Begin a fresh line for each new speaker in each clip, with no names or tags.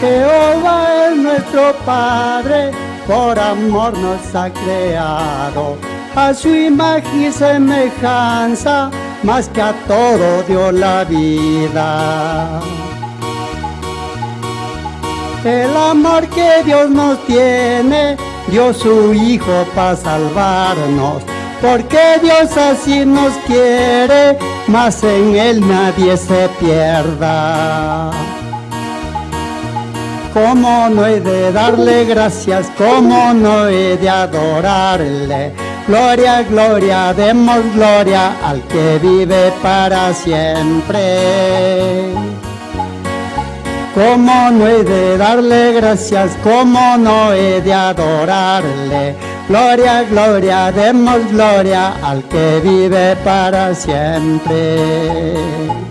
Jehová es nuestro Padre, por amor nos ha creado. A su imagen y semejanza, más que a todo dio la vida. El amor que Dios nos tiene, dio su Hijo para salvarnos. Porque Dios así nos quiere, mas en Él nadie se pierda. ¿Cómo no he de darle gracias? ¿Cómo no he de adorarle? Gloria, gloria, demos gloria al que vive para siempre. ¿Cómo no he de darle gracias? ¿Cómo no he de adorarle? Gloria, gloria, demos gloria al que vive para siempre.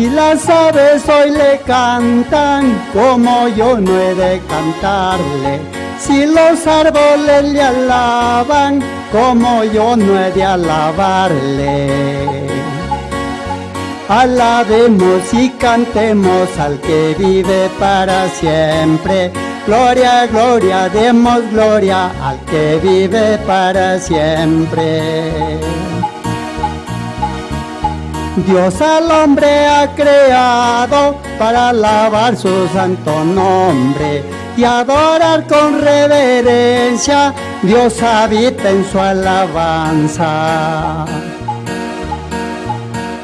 Si las aves hoy le cantan, como yo no he de cantarle. Si los árboles le alaban, como yo no he de alabarle. Alabemos y cantemos al que vive para siempre. Gloria, gloria, demos gloria al que vive para siempre. Dios al hombre ha creado para alabar su santo nombre y adorar con reverencia. Dios habita en su alabanza.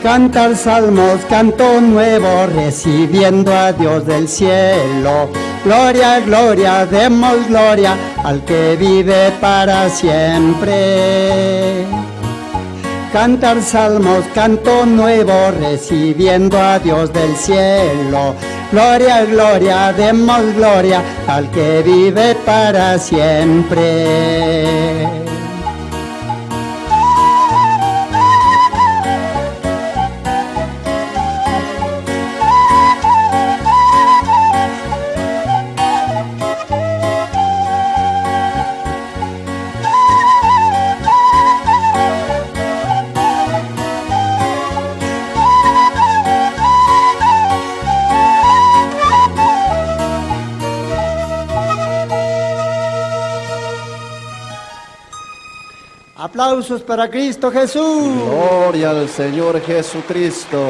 Cantar salmos, canto nuevo, recibiendo a Dios del cielo. Gloria, gloria, demos gloria al que vive para siempre. Cantar salmos, canto nuevo, recibiendo a Dios del cielo. Gloria, gloria, demos gloria al que vive para siempre. Aplausos para Cristo Jesús.
Gloria al Señor Jesucristo.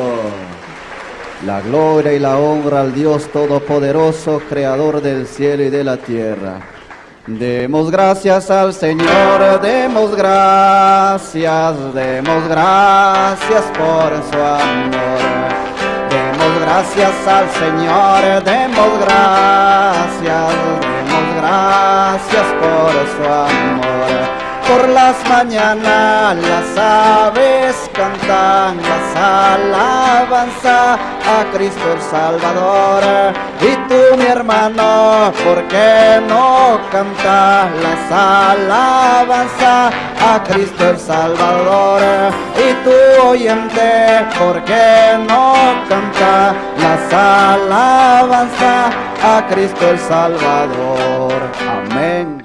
La gloria y la honra al Dios Todopoderoso, Creador del cielo y de la tierra. Demos gracias al Señor, demos gracias, demos gracias por su amor. Demos gracias al Señor, demos gracias, demos gracias por su amor. Por las mañanas las aves cantan las alabanza a Cristo el Salvador. Y tú mi hermano, ¿por qué no cantas las alabanza a Cristo el Salvador? Y tú oyente, ¿por qué no canta las alabanza a Cristo el Salvador? Amén.